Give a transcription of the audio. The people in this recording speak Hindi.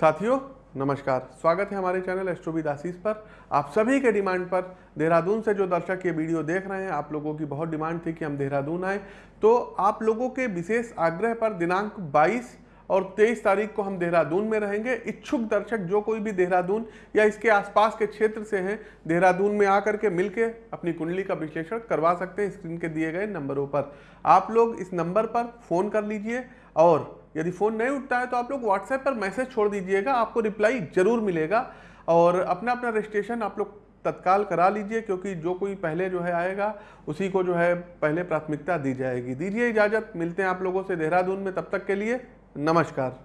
साथियों, नमस्कार। स्वागत है हमारे चैनल एस्ट्रोविद आशीष पर। आप सभी के डिमांड पर देहरादून से जो दर्शक ये वीडियो देख रहे हैं, आप लोगों की बहुत डिमांड थी कि हम देहरादून आए। तो आप लोगों के विशेष आग्रह पर दिनांक 22 और 23 तारीख को हम देहरादून में रहेंगे। इच्छुक दर्शक जो कोई भी देहरादून या इसके आसपास के क्षेत्र से हैं, देहरादून में आकर के मिलके अपनी कुंडली का विश्लेषण करवा सकते हैं स्क्रीन के दिए गए नंबरों पर। आप लोग इस नंबर पर फ़ोन कर लीजिए और यदि फ़ोन नहीं उठता है तो आप लोग व्हाट्सएप पर मैसेज छोड़ दीजिएगा, आपको रिप्लाई ज़रूर मिलेगा और अपना अपना रजिस्ट्रेशन आप लोग तत्काल करा लीजिए क्योंकि जो कोई पहले जो है आएगा, उसी को जो है पहले प्राथमिकता दी जाएगी। दीजिए इजाज़त, मिलते हैं आप लोगों से देहरादून में, तब तक के लिए नमस्कार।